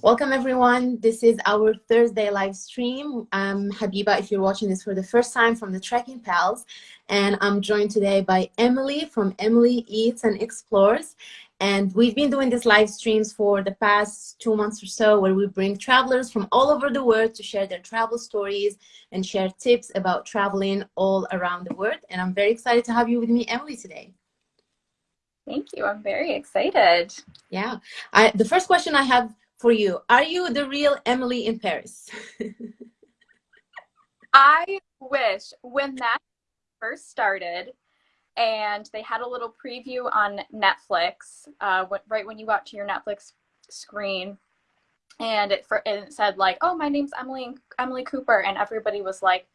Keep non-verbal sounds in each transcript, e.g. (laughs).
Welcome everyone. This is our Thursday live stream. I'm Habiba if you're watching this for the first time from the Trekking Pals. And I'm joined today by Emily from Emily Eats and Explores. And we've been doing these live streams for the past two months or so where we bring travelers from all over the world to share their travel stories and share tips about traveling all around the world. And I'm very excited to have you with me, Emily, today. Thank you. I'm very excited. Yeah. I, the first question I have for you. Are you the real Emily in Paris? I wish when that first started and they had a little preview on Netflix, uh, right when you got to your Netflix screen, and it, for, and it said like, "Oh, my name's Emily Emily Cooper," and everybody was like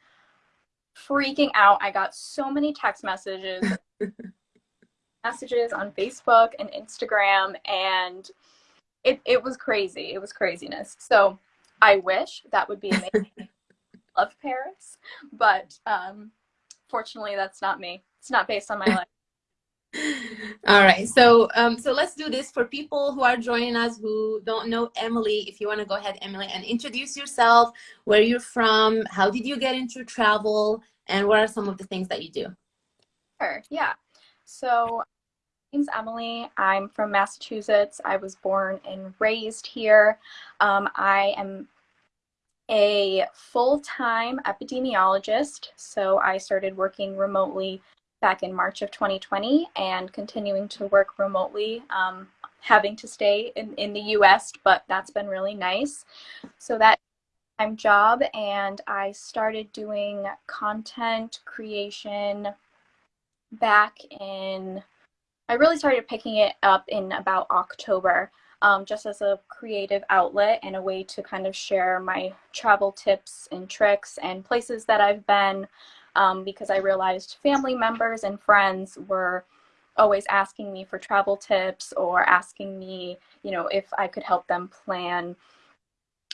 freaking out. I got so many text messages, (laughs) messages on Facebook and Instagram, and it, it was crazy. It was craziness. So I wish that would be amazing. (laughs) Love Paris, but um, fortunately, that's not me. It's not based on my life. (laughs) All right, so um, so let's do this for people who are joining us who don't know Emily. If you want to go ahead, Emily, and introduce yourself, where you're from, how did you get into travel, and what are some of the things that you do? Sure. Yeah. So name's Emily. I'm from Massachusetts. I was born and raised here. Um, I am a full-time epidemiologist. So I started working remotely back in March of 2020 and continuing to work remotely, um, having to stay in, in the US, but that's been really nice. So that time job and I started doing content creation back in I really started picking it up in about October, um, just as a creative outlet and a way to kind of share my travel tips and tricks and places that I've been um, because I realized family members and friends were always asking me for travel tips or asking me, you know, if I could help them plan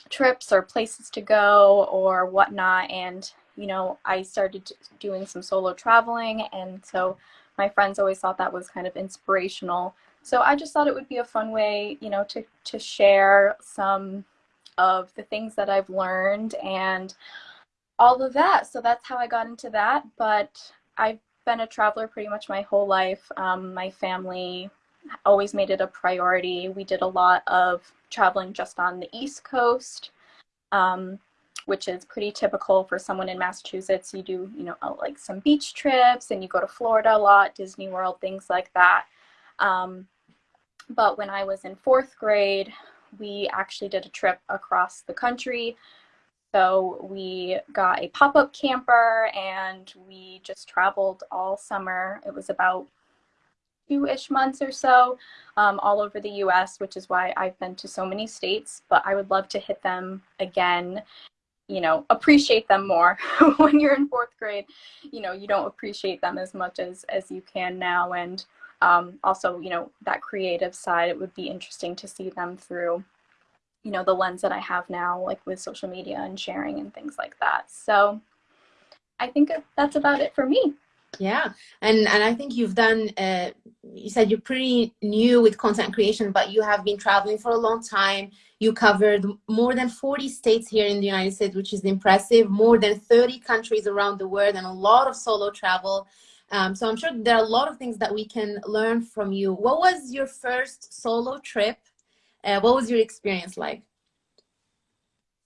trips or places to go or whatnot. And, you know, I started doing some solo traveling. And so my friends always thought that was kind of inspirational. So I just thought it would be a fun way, you know, to, to share some of the things that I've learned and all of that. So that's how I got into that. But I've been a traveler pretty much my whole life. Um, my family always made it a priority. We did a lot of traveling just on the East Coast. Um, which is pretty typical for someone in Massachusetts. You do, you know, uh, like some beach trips and you go to Florida a lot, Disney World, things like that. Um, but when I was in fourth grade, we actually did a trip across the country. So we got a pop-up camper and we just traveled all summer. It was about two-ish months or so um, all over the US, which is why I've been to so many states, but I would love to hit them again you know appreciate them more. (laughs) When you're in fourth grade you know you don't appreciate them as much as as you can now. And um, also you know that creative side it would be interesting to see them through you know the lens that i have now like with social media and sharing and things like that. So i think that's about it for me yeah. And and i think you've done uh, you said you're pretty new with content creation but you have been traveling for a long time. You covered more than 40 states here in the united states which is impressive. More than 30 countries around the world and a lot of solo travel. Um, so i'm sure there are a lot of things that we can learn from you. What was your first solo trip? Uh, what was your experience like?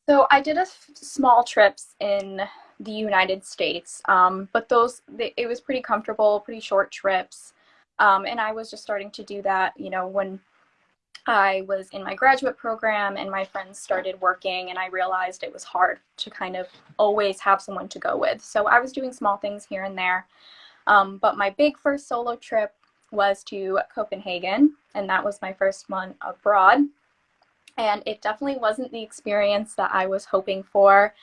So i did a small trips in the United States. Um, but those, they, it was pretty comfortable, pretty short trips. Um, and I was just starting to do that, you know, when I was in my graduate program and my friends started working and I realized it was hard to kind of always have someone to go with. So I was doing small things here and there. Um, but my big first solo trip was to Copenhagen and that was my first one abroad. And it definitely wasn't the experience that I was hoping for.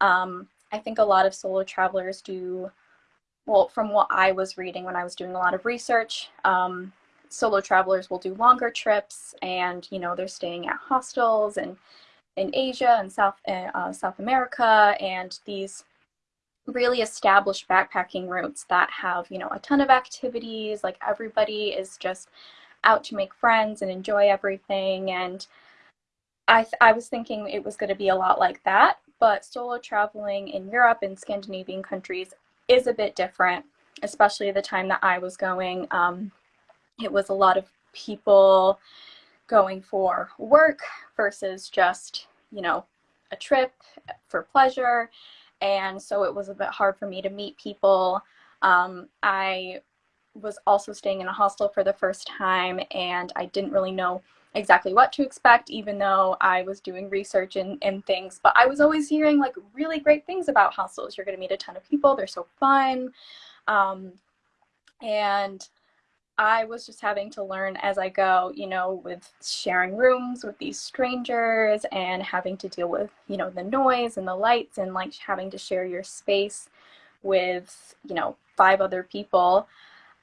Um, I think a lot of solo travelers do, well, from what I was reading when I was doing a lot of research, um, solo travelers will do longer trips and, you know, they're staying at hostels and in Asia and South, uh, South America and these really established backpacking routes that have, you know, a ton of activities, like everybody is just out to make friends and enjoy everything. And I, I was thinking it was going to be a lot like that, but solo traveling in Europe and Scandinavian countries is a bit different, especially the time that I was going. Um, it was a lot of people going for work versus just, you know, a trip for pleasure. And so it was a bit hard for me to meet people. Um, I was also staying in a hostel for the first time and I didn't really know exactly what to expect, even though I was doing research and, and things. But I was always hearing like really great things about hostels. You're going to meet a ton of people, they're so fun. Um, and I was just having to learn as I go, you know, with sharing rooms with these strangers and having to deal with, you know, the noise and the lights and like having to share your space with, you know, five other people.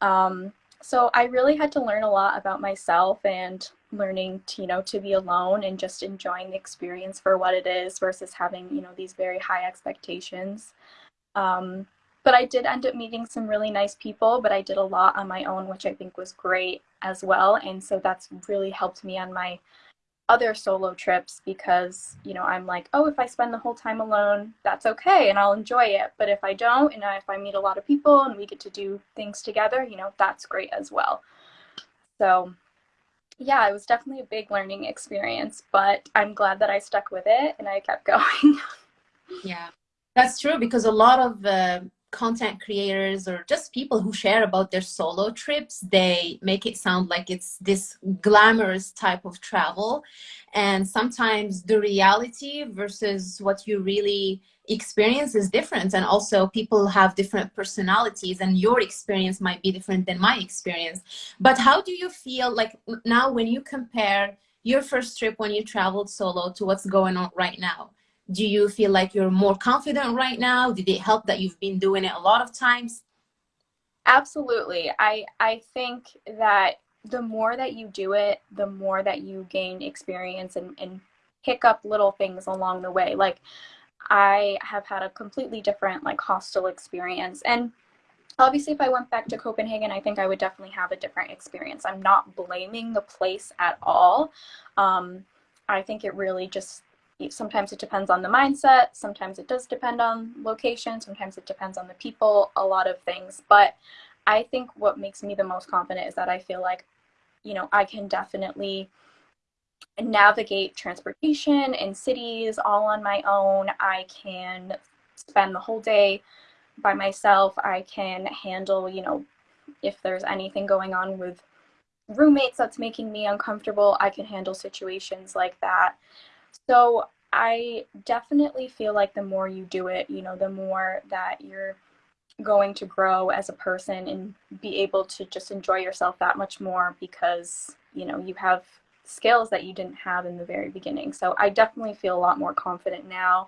Um, so I really had to learn a lot about myself and learning to, you know, to be alone and just enjoying the experience for what it is versus having, you know, these very high expectations. Um, but I did end up meeting some really nice people, but I did a lot on my own, which I think was great as well. And so that's really helped me on my other solo trips because you know i'm like oh if i spend the whole time alone that's okay and i'll enjoy it. But if i don't and if i meet a lot of people and we get to do things together you know that's great as well. So yeah it was definitely a big learning experience but i'm glad that i stuck with it and i kept (laughs) going. Yeah that's true because a lot of uh, content creators or just people who share about their solo trips they make it sound like it's this glamorous type of travel. And sometimes the reality versus what you really experience is different. And also people have different personalities and your experience might be different than my experience. But how do you feel like now when you compare your first trip when you traveled solo to what's going on right now do you feel like you're more confident right now? Did it help that you've been doing it a lot of times? Absolutely. I i think that the more that you do it the more that you gain experience and, and pick up little things along the way. Like i have had a completely different like hostel experience. And obviously if i went back to copenhagen i think i would definitely have a different experience. I'm not blaming the place at all. Um, i think it really just sometimes it depends on the mindset sometimes it does depend on location sometimes it depends on the people a lot of things. But i think what makes me the most confident is that i feel like you know i can definitely navigate transportation in cities all on my own. I can spend the whole day by myself. I can handle you know if there's anything going on with roommates that's making me uncomfortable i can handle situations like that so I definitely feel like the more you do it, you know, the more that you're going to grow as a person and be able to just enjoy yourself that much more because, you know, you have skills that you didn't have in the very beginning. So I definitely feel a lot more confident now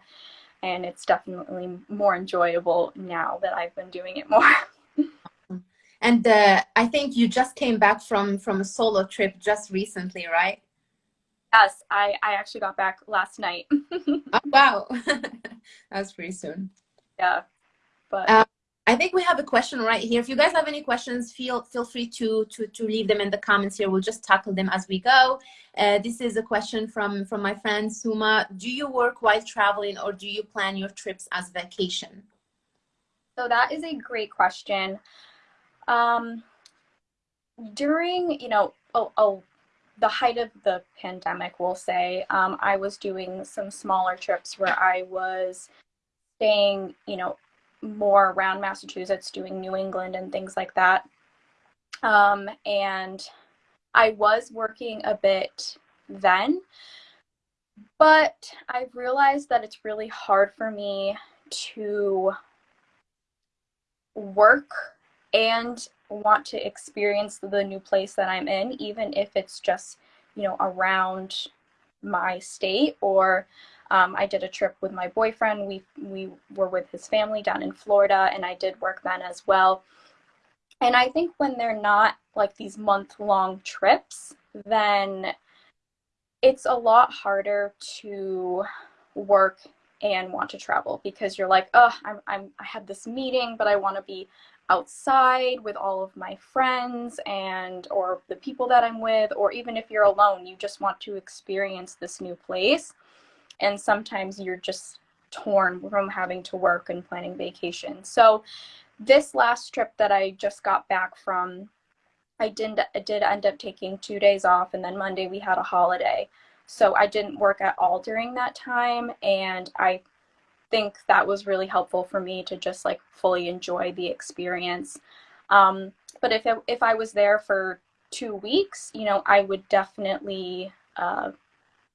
and it's definitely more enjoyable now that I've been doing it more. (laughs) and uh, I think you just came back from from a solo trip just recently, right? Yes, I, I actually got back last night. (laughs) oh, wow. (laughs) that was pretty soon. Yeah. But um, I think we have a question right here. If you guys have any questions, feel feel free to to to leave them in the comments here. We'll just tackle them as we go. Uh, this is a question from from my friend Suma. Do you work while traveling, or do you plan your trips as vacation? So that is a great question. Um, during you know a, a the height of the pandemic, we'll say, um, I was doing some smaller trips where I was staying, you know, more around Massachusetts, doing New England and things like that. Um, and I was working a bit then, but I've realized that it's really hard for me to work and want to experience the new place that I'm in, even if it's just, you know, around my state or um, I did a trip with my boyfriend. We we were with his family down in Florida, and I did work then as well. And I think when they're not like these month long trips, then it's a lot harder to work and want to travel because you're like, oh, I'm, I'm I had this meeting, but I want to be outside with all of my friends and or the people that I'm with or even if you're alone you just want to experience this new place. And sometimes you're just torn from having to work and planning vacation. So this last trip that I just got back from I did I did end up taking 2 days off and then Monday we had a holiday. So I didn't work at all during that time and I think that was really helpful for me to just like fully enjoy the experience. Um, but if, it, if I was there for two weeks, you know, I would definitely uh,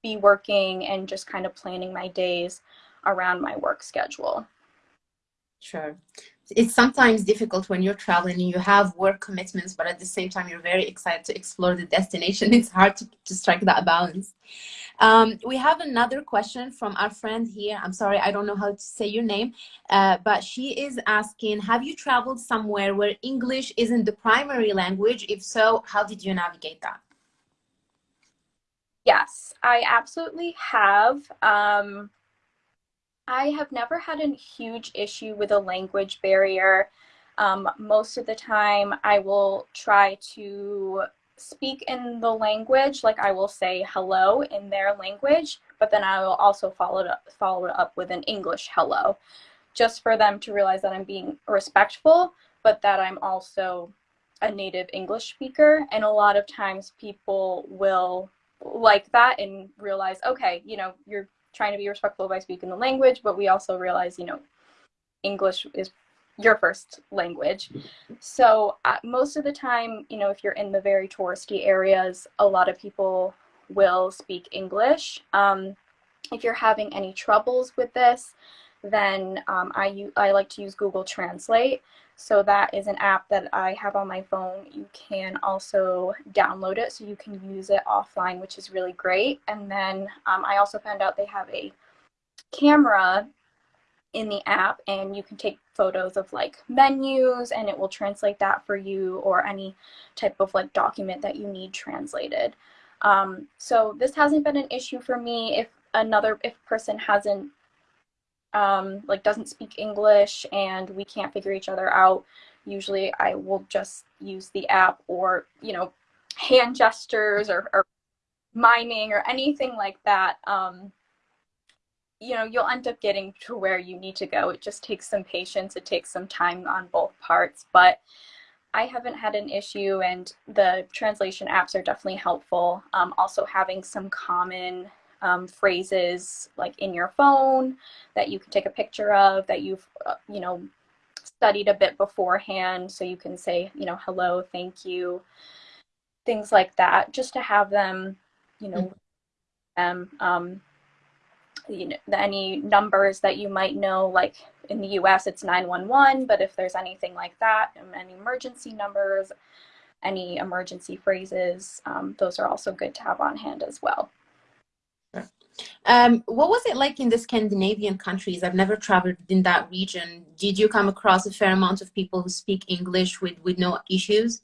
be working and just kind of planning my days around my work schedule. Sure it's sometimes difficult when you're traveling and you have work commitments, but at the same time, you're very excited to explore the destination. (laughs) It's hard to, to strike that balance. Um, we have another question from our friend here. I'm sorry, I don't know how to say your name, uh, but she is asking, have you traveled somewhere where English isn't the primary language? If so, how did you navigate that? Yes, I absolutely have. Um, I have never had a huge issue with a language barrier. Um, most of the time, I will try to speak in the language, like I will say hello in their language, but then I will also follow it up, follow it up with an English hello, just for them to realize that I'm being respectful, but that I'm also a native English speaker. And a lot of times people will like that and realize, okay, you know, you're trying to be respectful by speaking the language, but we also realize, you know, English is your first language. So uh, most of the time, you know, if you're in the very touristy areas, a lot of people will speak English. Um, if you're having any troubles with this, then um, I, I like to use Google Translate. So that is an app that I have on my phone. You can also download it so you can use it offline, which is really great. And then um, I also found out they have a camera in the app and you can take photos of like menus and it will translate that for you or any type of like document that you need translated. Um, so this hasn't been an issue for me if another if person hasn't um, like doesn't speak English and we can't figure each other out, usually I will just use the app or, you know, hand gestures or, or miming or anything like that. Um, you know, you'll end up getting to where you need to go. It just takes some patience. It takes some time on both parts, but I haven't had an issue and the translation apps are definitely helpful. Um, also having some common um, phrases like in your phone that you can take a picture of that you've, uh, you know, studied a bit beforehand. So you can say, you know, hello, thank you, things like that, just to have them, you know, them, um, you know, any numbers that you might know, like in the US, it's 911, but if there's anything like that, um, any emergency numbers, any emergency phrases, um, those are also good to have on hand as well. Um, what was it like in the Scandinavian countries? I've never traveled in that region. Did you come across a fair amount of people who speak English with, with no issues?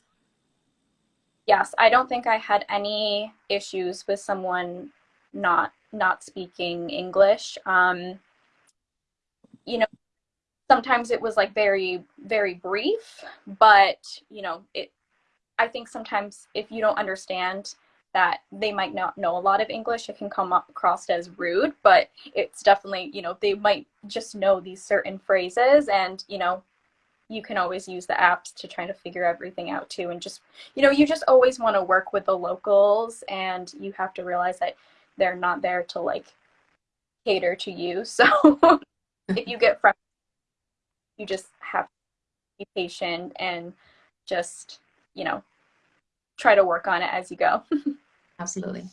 Yes, I don't think I had any issues with someone not not speaking English. Um, you know, sometimes it was like very very brief, but you know, it. I think sometimes if you don't understand that they might not know a lot of English, it can come across as rude, but it's definitely, you know, they might just know these certain phrases and, you know, you can always use the apps to try to figure everything out too. And just, you know, you just always want to work with the locals and you have to realize that they're not there to like cater to you. (laughs) So if you get frustrated, you just have to be patient and just, you know, try to work on it as you go. (laughs) Absolutely.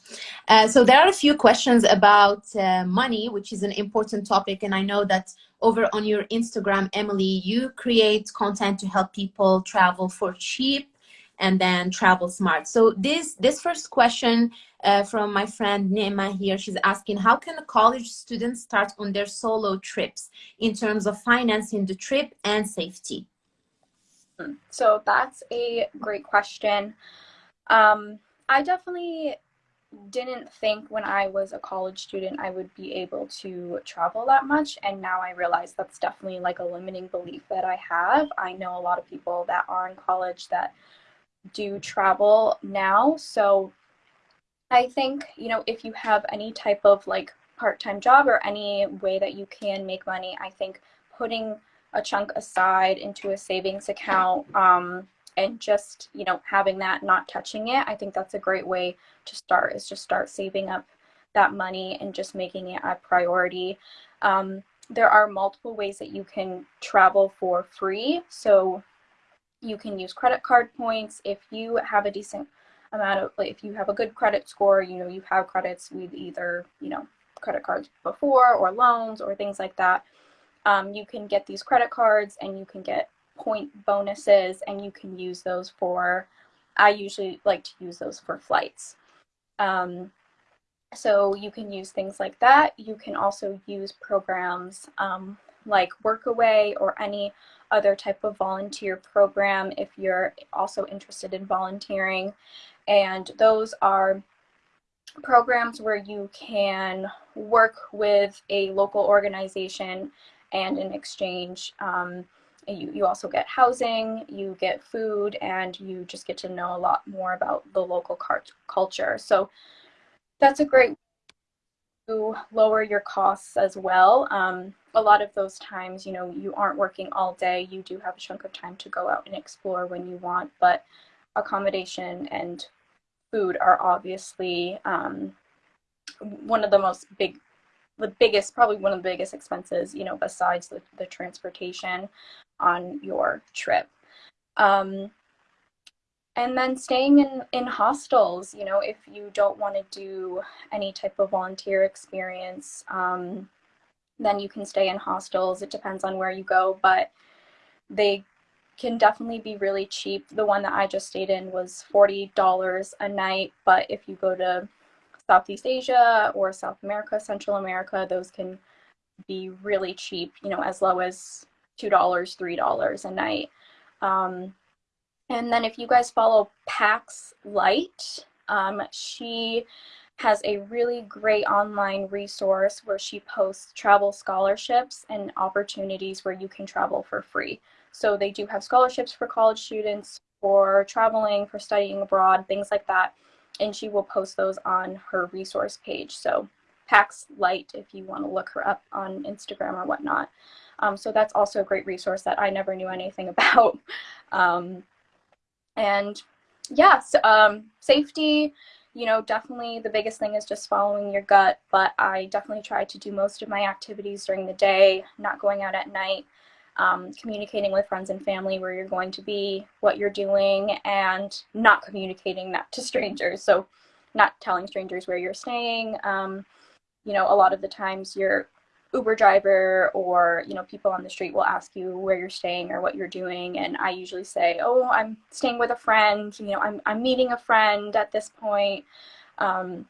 Uh, so there are a few questions about uh, money, which is an important topic. And I know that over on your Instagram, Emily, you create content to help people travel for cheap and then travel smart. So this, this first question uh, from my friend Nema here, she's asking, how can college student start on their solo trips in terms of financing the trip and safety? So that's a great question. Um, I definitely didn't think when I was a college student I would be able to travel that much. And now I realize that's definitely like a limiting belief that I have. I know a lot of people that are in college that do travel now. So I think, you know, if you have any type of like part time job or any way that you can make money, I think putting a chunk aside into a savings account um, and just you know having that not touching it i think that's a great way to start is just start saving up that money and just making it a priority. Um, there are multiple ways that you can travel for free. So you can use credit card points. If you have a decent amount of like if you have a good credit score you know you have credits with either you know credit cards before or loans or things like that um, you can get these credit cards and you can get point bonuses and you can use those for, I usually like to use those for flights. Um, so you can use things like that. You can also use programs um, like Workaway or any other type of volunteer program if you're also interested in volunteering. And those are programs where you can work with a local organization and in exchange um, you, you also get housing, you get food, and you just get to know a lot more about the local culture. So that's a great to lower your costs as well. Um, a lot of those times, you know, you aren't working all day. You do have a chunk of time to go out and explore when you want, but accommodation and food are obviously um, one of the most big the biggest, probably one of the biggest expenses, you know, besides the, the transportation on your trip. Um, and then staying in, in hostels, you know, if you don't want to do any type of volunteer experience, um, then you can stay in hostels. It depends on where you go, but they can definitely be really cheap. The one that I just stayed in was $40 a night, but if you go to Southeast Asia or South America, Central America, those can be really cheap, you know, as low as $2, $3 a night. Um, and then if you guys follow Pax Light, um, she has a really great online resource where she posts travel scholarships and opportunities where you can travel for free. So they do have scholarships for college students, for traveling, for studying abroad, things like that and she will post those on her resource page. So Pax Light, if you want to look her up on Instagram or whatnot. Um, so that's also a great resource that I never knew anything (laughs) about. Um, and yeah, so, um, safety, you know, definitely the biggest thing is just following your gut, but I definitely try to do most of my activities during the day, not going out at night um, communicating with friends and family where you're going to be, what you're doing, and not communicating that to (laughs) strangers. So, not telling strangers where you're staying. Um, you know, a lot of the times your Uber driver or you know people on the street will ask you where you're staying or what you're doing, and I usually say, "Oh, I'm staying with a friend." You know, I'm I'm meeting a friend at this point. Um,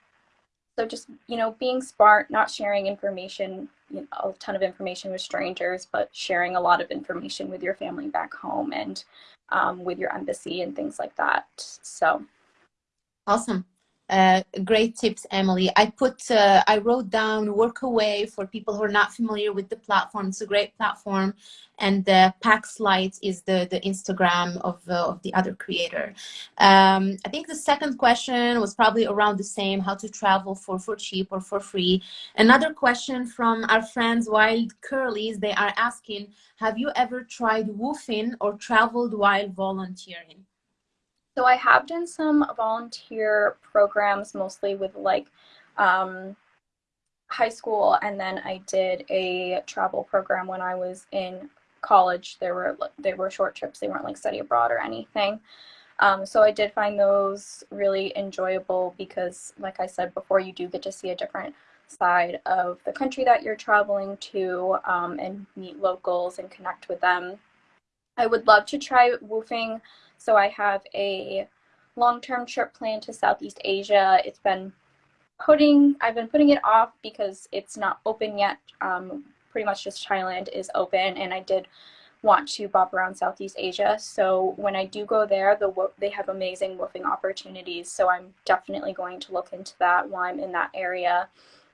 so just you know, being smart, not sharing information you know, a ton of information with strangers, but sharing a lot of information with your family back home and um, with your embassy and things like that. So awesome. Uh, great tips, Emily. I put, uh, I wrote down Workaway for people who are not familiar with the platform. It's a great platform, and Pax Light is the the Instagram of uh, of the other creator. Um, I think the second question was probably around the same: how to travel for for cheap or for free. Another question from our friends Wild Curlies. They are asking, have you ever tried WWOOFing or traveled while volunteering? So I have done some volunteer programs, mostly with like um, high school, and then I did a travel program when I was in college. There were they were short trips; they weren't like study abroad or anything. Um, so I did find those really enjoyable because, like I said before, you do get to see a different side of the country that you're traveling to um, and meet locals and connect with them. I would love to try WWOOFing so I have a long-term trip planned to Southeast Asia. It's been putting, I've been putting it off because it's not open yet. Um, pretty much just Thailand is open and I did want to bob around Southeast Asia. So when I do go there, the they have amazing WWOOFing opportunities. So I'm definitely going to look into that while I'm in that area.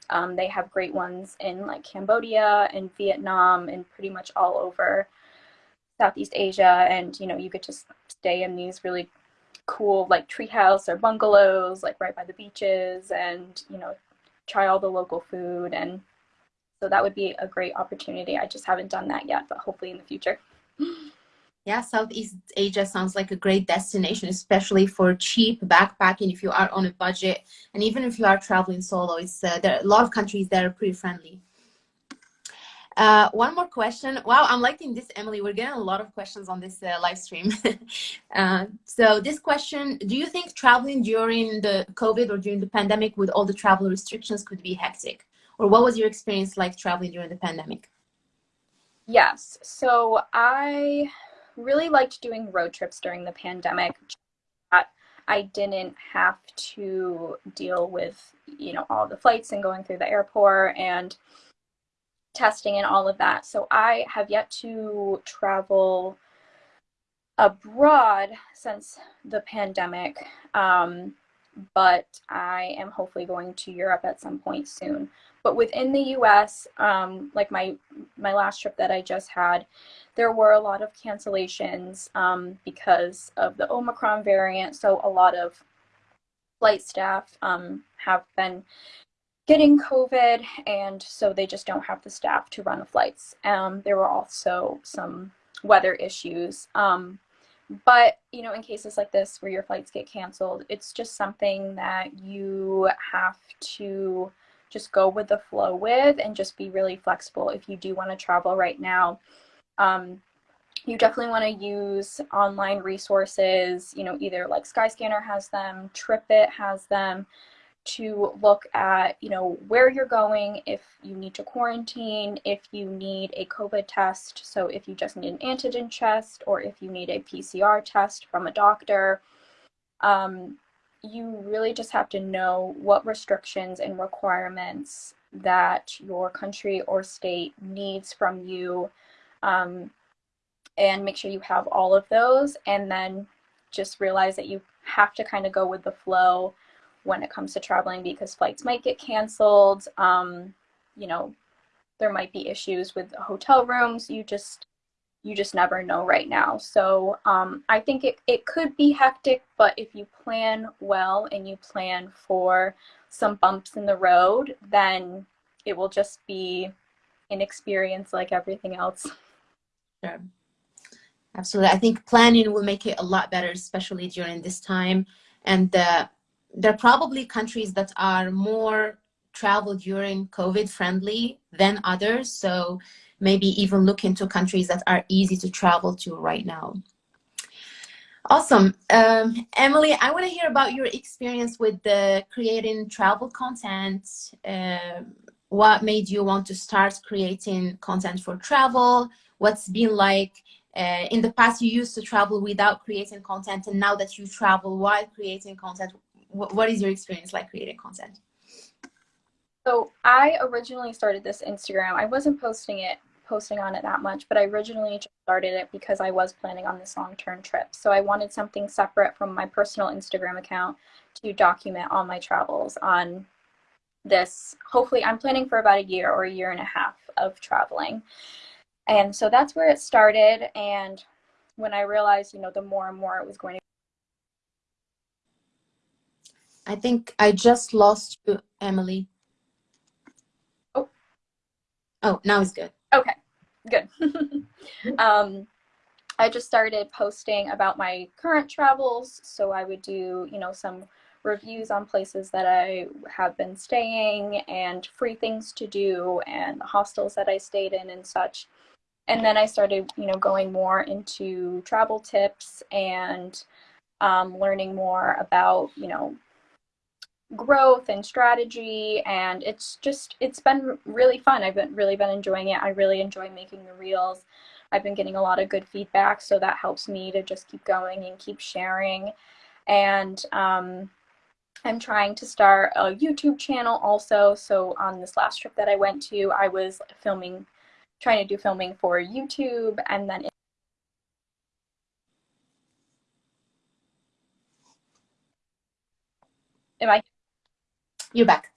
Um, they have great ones in like Cambodia and Vietnam and pretty much all over Southeast Asia. And you know, you could to stay in these really cool like treehouse or bungalows, like right by the beaches, and you know, try all the local food and so that would be a great opportunity. I just haven't done that yet, but hopefully in the future. (gasps) Yeah, Southeast Asia sounds like a great destination, especially for cheap backpacking if you are on a budget. And even if you are traveling solo, it's uh, there are a lot of countries that are pretty friendly. Uh, one more question. Wow, I'm liking this, Emily. We're getting a lot of questions on this uh, live stream. (laughs) uh, so this question, do you think traveling during the COVID or during the pandemic with all the travel restrictions could be hectic? or what was your experience like traveling during the pandemic? Yes, so I really liked doing road trips during the pandemic. I didn't have to deal with, you know, all the flights and going through the airport and testing and all of that. So I have yet to travel abroad since the pandemic. Um, but I am hopefully going to Europe at some point soon. But within the U.S., um, like my my last trip that I just had, there were a lot of cancellations um, because of the Omicron variant. So a lot of flight staff um, have been getting COVID, and so they just don't have the staff to run the flights. Um, there were also some weather issues. Um, but you know in cases like this where your flights get canceled it's just something that you have to just go with the flow with and just be really flexible if you do want to travel right now um, you definitely want to use online resources you know either like skyscanner has them tripit has them to look at, you know, where you're going, if you need to quarantine, if you need a COVID test, so if you just need an antigen test, or if you need a PCR test from a doctor. Um, you really just have to know what restrictions and requirements that your country or state needs from you um, and make sure you have all of those and then just realize that you have to kind of go with the flow when it comes to traveling because flights might get canceled. Um, you know, there might be issues with hotel rooms. You just you just never know right now. So um, I think it, it could be hectic, but if you plan well and you plan for some bumps in the road, then it will just be an experience like everything else. Sure. Absolutely. I think planning will make it a lot better, especially during this time. And uh, there are probably countries that are more travel during COVID friendly than others. So maybe even look into countries that are easy to travel to right now. Awesome. Um, Emily, I want to hear about your experience with the creating travel content. Uh, what made you want to start creating content for travel? What's been like uh, in the past you used to travel without creating content and now that you travel while creating content what is your experience like creating content? So I originally started this Instagram. I wasn't posting it, posting on it that much, but I originally started it because I was planning on this long-term trip. So I wanted something separate from my personal Instagram account to document all my travels on this. Hopefully, I'm planning for about a year or a year and a half of traveling. And so that's where it started. And when I realized, you know, the more and more it was going to I think I just lost you, Emily. Oh. Oh, now it's good. Okay, good. (laughs) um, I just started posting about my current travels. So I would do, you know, some reviews on places that I have been staying and free things to do and the hostels that I stayed in and such. And then I started, you know, going more into travel tips and um, learning more about, you know, growth and strategy and it's just it's been really fun. I've been really been enjoying it. I really enjoy making the reels. I've been getting a lot of good feedback so that helps me to just keep going and keep sharing. And um, i'm trying to start a youtube channel also. So on this last trip that i went to i was filming trying to do filming for youtube and then am i you're back.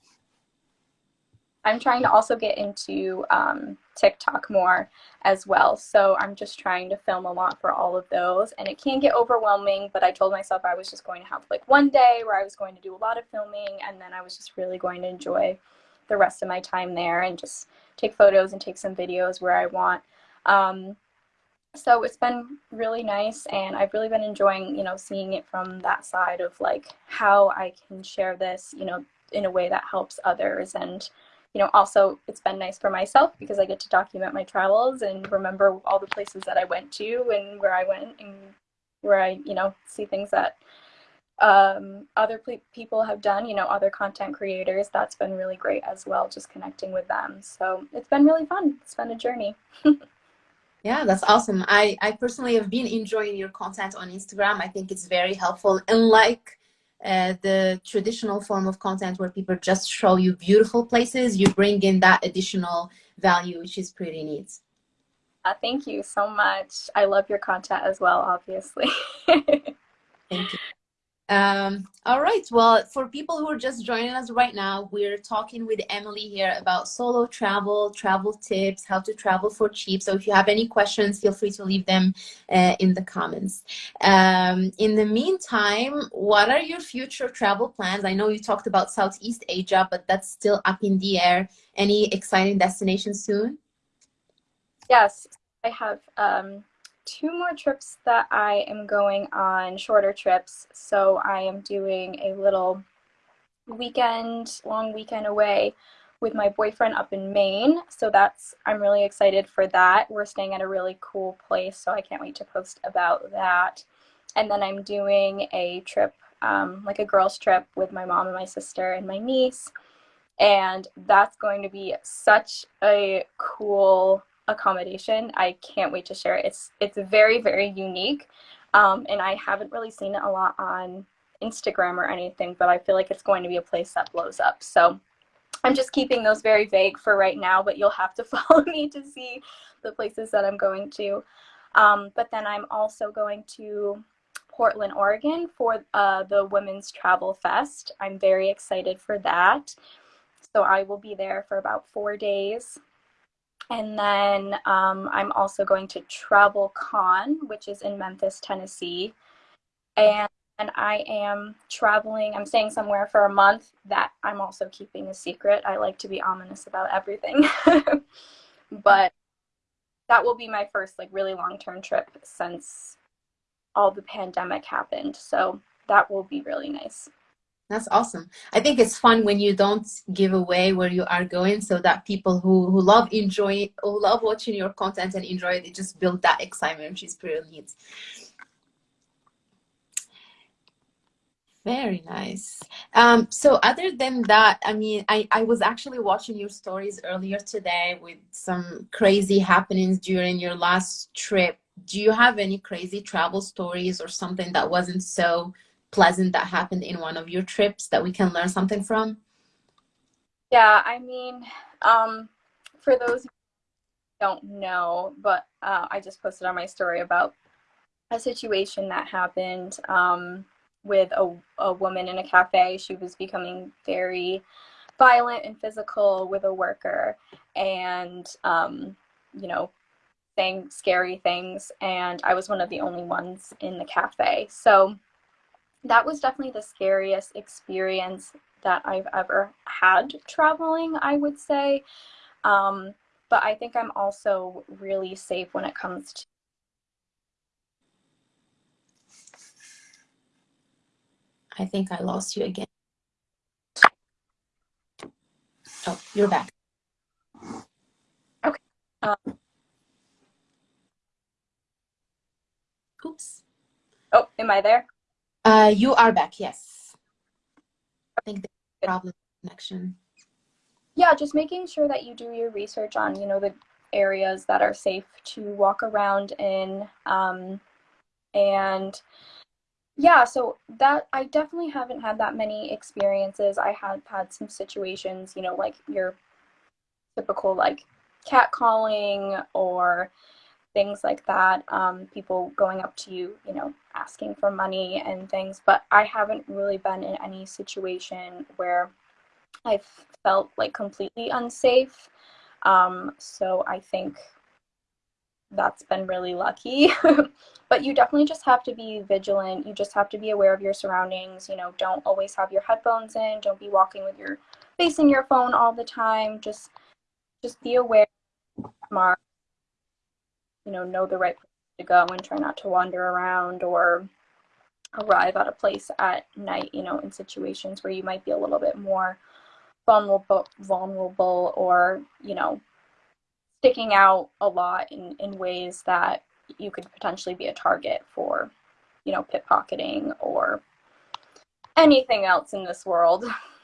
I'm trying to also get into um, TikTok more as well. So I'm just trying to film a lot for all of those. And it can get overwhelming, but I told myself I was just going to have like one day where I was going to do a lot of filming and then I was just really going to enjoy the rest of my time there and just take photos and take some videos where I want. Um, so it's been really nice and I've really been enjoying, you know, seeing it from that side of like how I can share this, you know, in a way that helps others and you know, also it's been nice for myself because I get to document my travels and remember all the places that I went to and where I went and where I, you know, see things that um, other people have done, you know, other content creators. That's been really great as well, just connecting with them. So it's been really fun. It's been a journey. (laughs) yeah, that's awesome. I, I personally have been enjoying your content on Instagram. I think it's very helpful. And like uh, the traditional form of content where people just show you beautiful places, you bring in that additional value, which is pretty neat. Uh, thank you so much. I love your content as well, obviously. (laughs) thank you. Um, all right. Well, for people who are just joining us right now, we're talking with Emily here about solo travel, travel tips, how to travel for cheap. So if you have any questions, feel free to leave them uh, in the comments. Um, in the meantime, what are your future travel plans? I know you talked about Southeast Asia, but that's still up in the air. Any exciting destinations soon? Yes, I have um, two more trips that I am going on, shorter trips. So I am doing a little weekend, long weekend away with my boyfriend up in Maine. So that's, I'm really excited for that. We're staying at a really cool place, so I can't wait to post about that. And then I'm doing a trip, um, like a girls' trip with my mom and my sister and my niece. And that's going to be such a cool accommodation. I can't wait to share it. It's it's very very unique, um, and I haven't really seen it a lot on Instagram or anything. But I feel like it's going to be a place that blows up. So I'm just keeping those very vague for right now. But you'll have to (laughs) follow me to see the places that I'm going to. Um, but then I'm also going to Portland, Oregon for uh, the Women's Travel Fest. I'm very excited for that. So I will be there for about four days. And then um, I'm also going to Travel Con, which is in Memphis, Tennessee. And, and I am traveling, I'm staying somewhere for a month that I'm also keeping a secret. I like to be ominous about everything. (laughs) but that will be my first like really long-term trip since all the pandemic happened. So that will be really nice. That's awesome. I think it's fun when you don't give away where you are going so that people who, who love enjoy who love watching your content and enjoy it, just build that excitement, which is pretty neat. Very nice. Um, so other than that, I mean, I, I was actually watching your stories earlier today with some crazy happenings during your last trip. Do you have any crazy travel stories or something that wasn't so pleasant that happened in one of your trips that we can learn something from? Yeah, I mean, um, for those who don't know, but uh, I just posted on my story about a situation that happened um, with a, a woman in a cafe. She was becoming very violent and physical with a worker and, um, you know, saying scary things. And I was one of the only ones in the cafe. So that was definitely the scariest experience that I've ever had traveling, I would say. Um, but I think I'm also really safe when it comes to. I think I lost you again. Oh, you're back. Okay. Um, Oops. Oh, am I there? Uh, you are back, yes. I think the problem connection. Yeah, just making sure that you do your research on, you know, the areas that are safe to walk around in. Um, and yeah, so that I definitely haven't had that many experiences. I have had some situations, you know, like your typical like cat calling or things like that. Um, people going up to you, you know, asking for money and things. But I haven't really been in any situation where I've felt like completely unsafe. Um, so I think that's been really lucky. (laughs) but you definitely just have to be vigilant. You just have to be aware of your surroundings. You know, don't always have your headphones in. Don't be walking with your facing your phone all the time. Just just be aware, smart. You know, know the right place to go and try not to wander around or arrive at a place at night. You know, in situations where you might be a little bit more vulnerable, vulnerable, or you know, sticking out a lot in, in ways that you could potentially be a target for, you know, pickpocketing or anything else in this world. (laughs)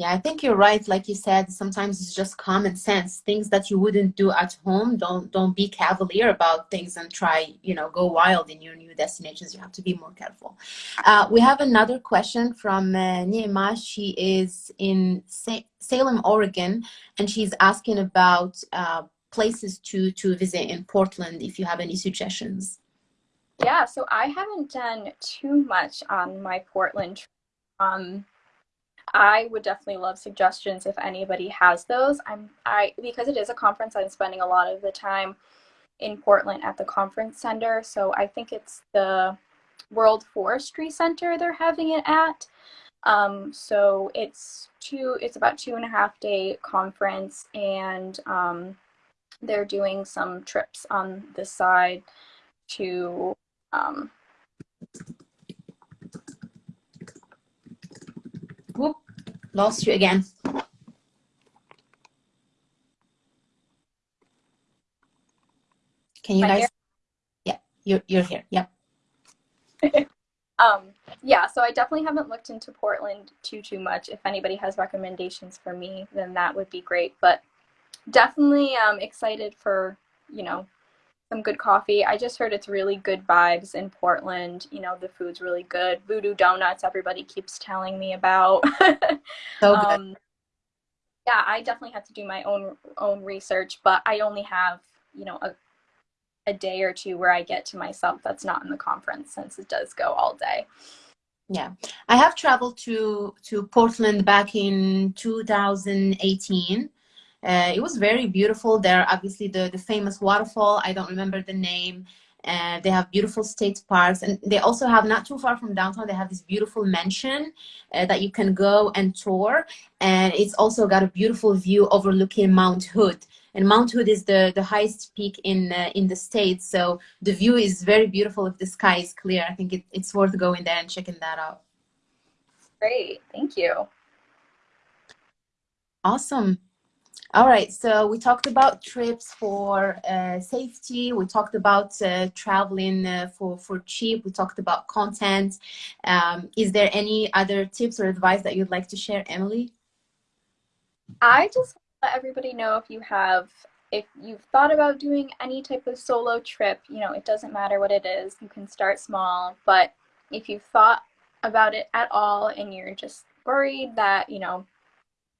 Yeah, I think you're right. Like you said, sometimes it's just common sense. Things that you wouldn't do at home. Don't don't be cavalier about things and try, you know, go wild in your new destinations. You have to be more careful. Uh, we have another question from uh, Nima. She is in Sa Salem, Oregon, and she's asking about uh, places to to visit in Portland. If you have any suggestions. Yeah, so I haven't done too much on my Portland. Um, I would definitely love suggestions if anybody has those. I'm I because it is a conference, I'm spending a lot of the time in Portland at the conference center. So I think it's the World Forestry Center they're having it at. Um, so it's two it's about two and a half day conference and um, they're doing some trips on the side to um, lost you again. Can you guys? Yeah, you're, you're here. Yep. (laughs) um, yeah, so I definitely haven't looked into Portland too, too much. If anybody has recommendations for me, then that would be great. But definitely um, excited for, you know, some good coffee. I just heard it's really good vibes in Portland. You know, the food's really good. Voodoo Donuts, everybody keeps telling me about. (laughs) so good. Um, yeah, I definitely have to do my own own research, but I only have, you know, a a day or two where I get to myself that's not in the conference since it does go all day. Yeah, I have traveled to to Portland back in 2018 uh, it was very beautiful. There, obviously, the, the famous waterfall. I don't remember the name. Uh, they have beautiful state parks, and they also have not too far from downtown. They have this beautiful mansion uh, that you can go and tour, and it's also got a beautiful view overlooking Mount Hood. And Mount Hood is the the highest peak in uh, in the state, so the view is very beautiful if the sky is clear. I think it, it's worth going there and checking that out. Great, thank you. Awesome. All right, so we talked about trips for uh, safety. We talked about uh, traveling uh, for, for cheap. We talked about content. Um, is there any other tips or advice that you'd like to share, Emily? I just let everybody know if you have, if you've thought about doing any type of solo trip, you know, it doesn't matter what it is. You can start small, but if you've thought about it at all and you're just worried that, you know,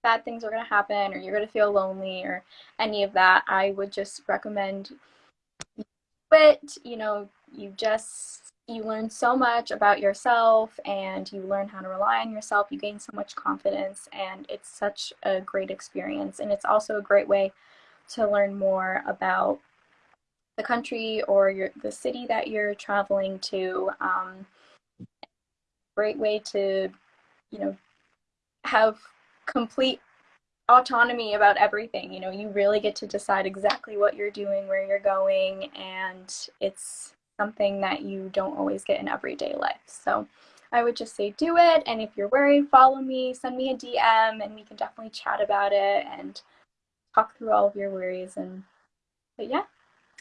bad things are going to happen or you're going to feel lonely or any of that, I would just recommend it. You know, you just you learn so much about yourself and you learn how to rely on yourself. You gain so much confidence and it's such a great experience. And it's also a great way to learn more about the country or your the city that you're traveling to. Um, great way to, you know, have complete autonomy about everything. You know, you really get to decide exactly what you're doing, where you're going, and it's something that you don't always get in everyday life. So I would just say do it. And if you're worried, follow me, send me a DM, and we can definitely chat about it and talk through all of your worries. And but yeah.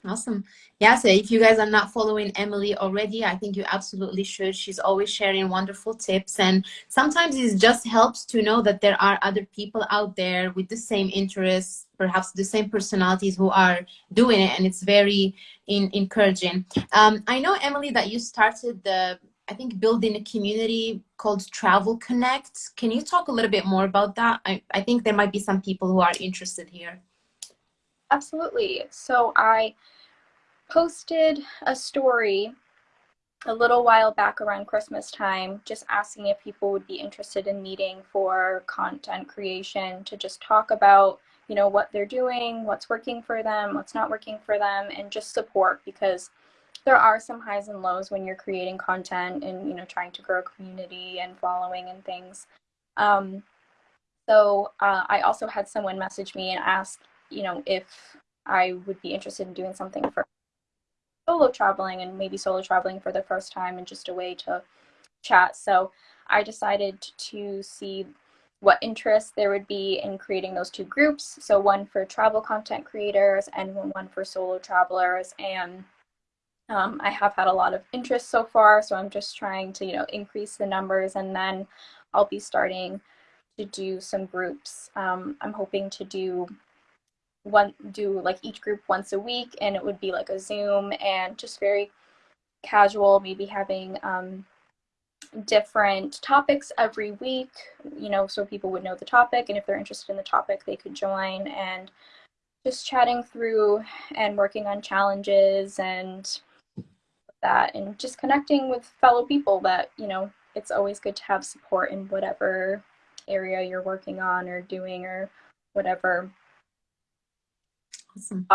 Awesome. Yeah, so if you guys are not following Emily already, I think you absolutely should. She's always sharing wonderful tips. And sometimes it just helps to know that there are other people out there with the same interests, perhaps the same personalities who are doing it. And it's very in, encouraging. Um, I know, Emily, that you started the, I think, building a community called Travel Connect. Can you talk a little bit more about that? I, I think there might be some people who are interested here. Absolutely. So I posted a story a little while back around Christmas time, just asking if people would be interested in meeting for content creation to just talk about, you know, what they're doing, what's working for them, what's not working for them, and just support because there are some highs and lows when you're creating content and, you know, trying to grow a community and following and things. Um, so uh, I also had someone message me and ask, you know, if I would be interested in doing something for solo traveling and maybe solo traveling for the first time and just a way to chat. So I decided to see what interest there would be in creating those two groups. So one for travel content creators and one for solo travelers. And um, I have had a lot of interest so far, so I'm just trying to, you know, increase the numbers and then I'll be starting to do some groups. Um, I'm hoping to do one do like each group once a week and it would be like a zoom and just very casual maybe having um, different topics every week you know so people would know the topic and if they're interested in the topic they could join and just chatting through and working on challenges and that and just connecting with fellow people that you know it's always good to have support in whatever area you're working on or doing or whatever Awesome.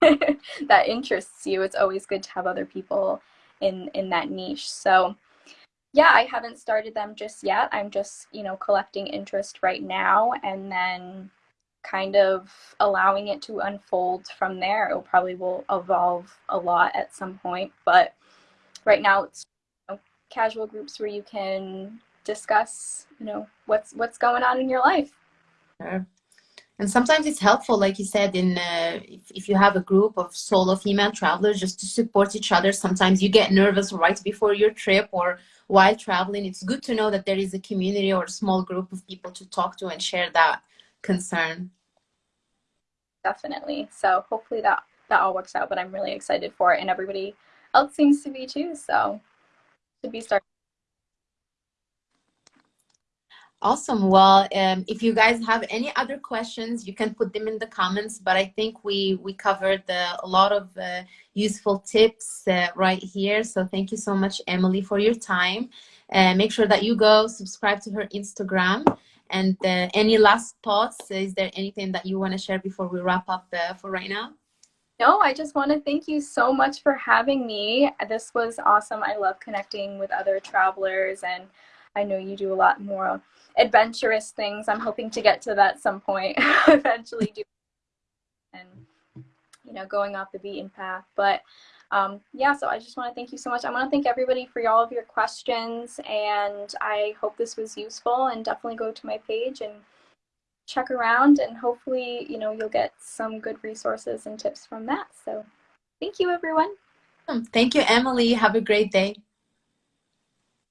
(laughs) that interests you. It's always good to have other people in in that niche. So yeah, I haven't started them just yet. I'm just, you know, collecting interest right now and then kind of allowing it to unfold from there. It probably will evolve a lot at some point, but right now it's you know, casual groups where you can discuss, you know, what's what's going on in your life. Sure and sometimes it's helpful like you said in uh, if, if, you have a group of solo female travelers just to support each other. Sometimes you get nervous right before your trip or while traveling. It's good to know that there is a community or a small group of people to talk to and share that concern. Definitely. So hopefully that that all works out but i'm really excited for it and everybody else seems to be too so should be starting Awesome. Well, um, if you guys have any other questions, you can put them in the comments. But I think we we covered a lot of uh, useful tips uh, right here. So thank you so much, Emily, for your time. Uh, make sure that you go subscribe to her Instagram. And uh, any last thoughts? Is there anything that you want to share before we wrap up uh, for right now? No, I just want to thank you so much for having me. This was awesome. I love connecting with other travelers, and I know you do a lot more adventurous things. I'm hoping to get to that some point (laughs) eventually do and you know going off the beaten path. But um, yeah, so I just want to thank you so much. I want to thank everybody for all of your questions, and I hope this was useful. And definitely go to my page and check around, and hopefully, you know, you'll get some good resources and tips from that. So, thank you, everyone. Thank you, Emily. Have a great day.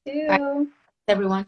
Bye, everyone.